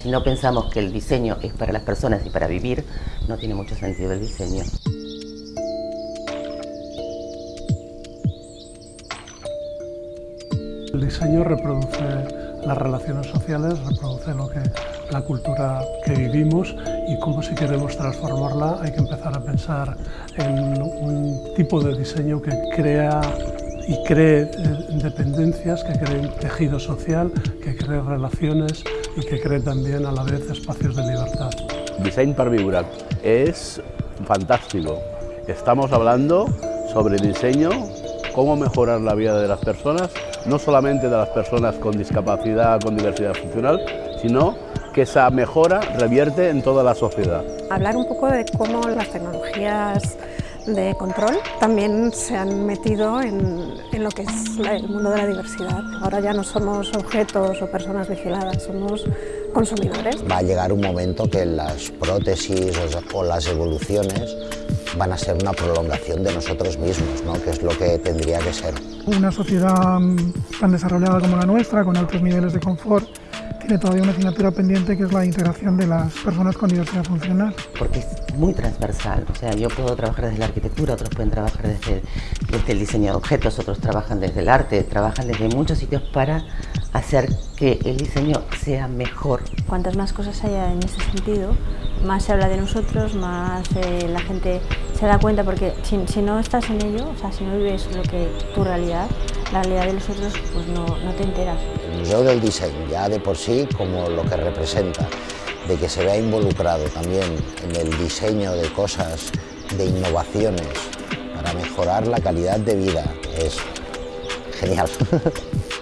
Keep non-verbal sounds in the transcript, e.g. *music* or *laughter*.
Si no pensamos que el diseño es para las personas y para vivir, no tiene mucho sentido el diseño. El diseño reproduce las relaciones sociales, reproduce lo que, la cultura que vivimos y cómo si queremos transformarla hay que empezar a pensar en un tipo de diseño que crea y cree eh, dependencias, que cree tejido social, que cree relaciones y que cree también a la vez espacios de libertad. Design para vibrar es fantástico. Estamos hablando sobre diseño, cómo mejorar la vida de las personas, no solamente de las personas con discapacidad, con diversidad funcional, sino que esa mejora revierte en toda la sociedad. Hablar un poco de cómo las tecnologías de control también se han metido en, en, lo que es el mundo de la diversidad. Ahora ya no somos objetos o personas vigiladas, somos consumidores. Va a llegar un momento que las prótesis o las evoluciones van a ser una prolongación de nosotros mismos, ¿no? que es lo que tendría que ser. Una sociedad mm, tan desarrollada como la nuestra, con altos niveles de confort, tiene todavía una asignatura pendiente que es la integración de las personas con diversidad funcional. Porque es muy transversal, o sea, yo puedo trabajar desde la arquitectura, otros pueden trabajar desde, desde el diseño de objetos, otros trabajan desde el arte, trabajan desde muchos sitios para hacer que el diseño sea mejor. Cuantas más cosas haya en ese sentido, más se habla de nosotros, más eh, la gente se da cuenta, porque si, si, no estás en ello, o sea, si no vives lo que tu realidad, la realidad de los otros, pues no, no te enteras. El Museo del Diseño, ya de por sí, como lo que representa, de que se vea involucrado también en el diseño de cosas, de innovaciones, para mejorar la calidad de vida, es genial. *laughs*